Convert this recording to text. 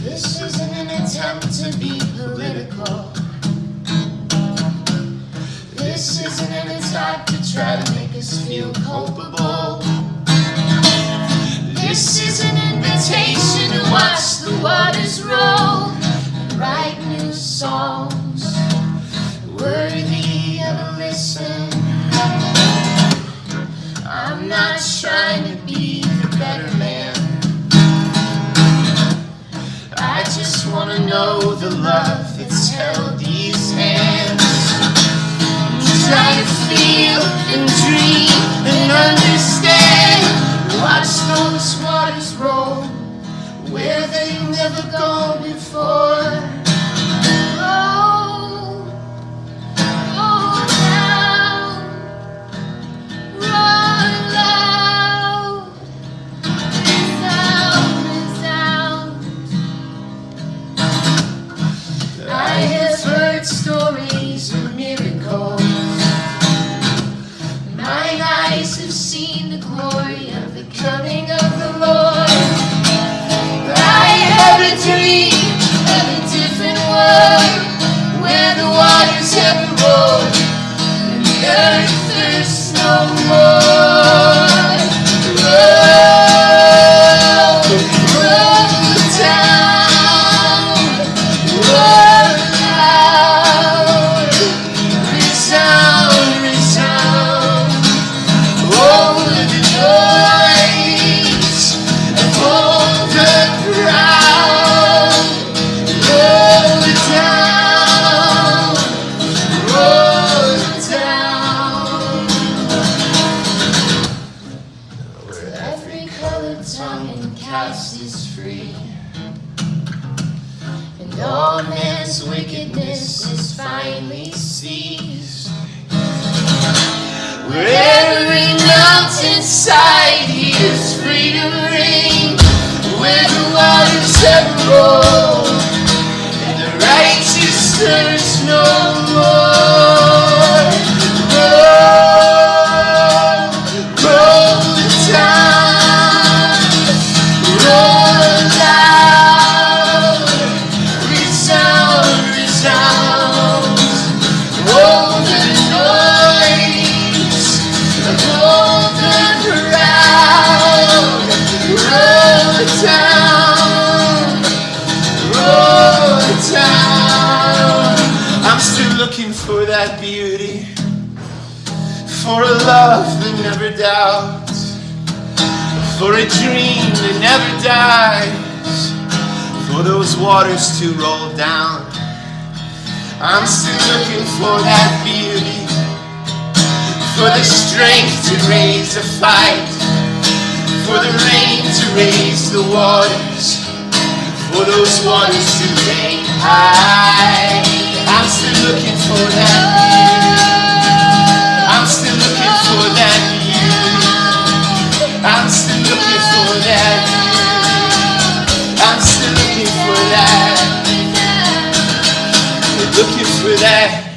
This isn't an attempt to be political. This isn't an attack to try to make us feel culpable. This is an invitation to watch not trying to be the better man. I just wanna know the love that's held these hands. Try to feel and dream and understand. Watch those waters roll where they've never gone before. Waters have rolled and the earth thirsts no more. Tongue and caste is free. And all man's wickedness is finally seized. Where every mountainside hears freedom ring. Where the waters have rolled and the righteous thirst no more. That beauty, for a love that never doubts, for a dream that never dies, for those waters to roll down. I'm still looking for that beauty, for the strength to raise a fight, for the rain to raise the waters, for those waters to rain high for that you, I'm still looking for that you. I'm still looking for that you. I'm still looking for that. Looking for that.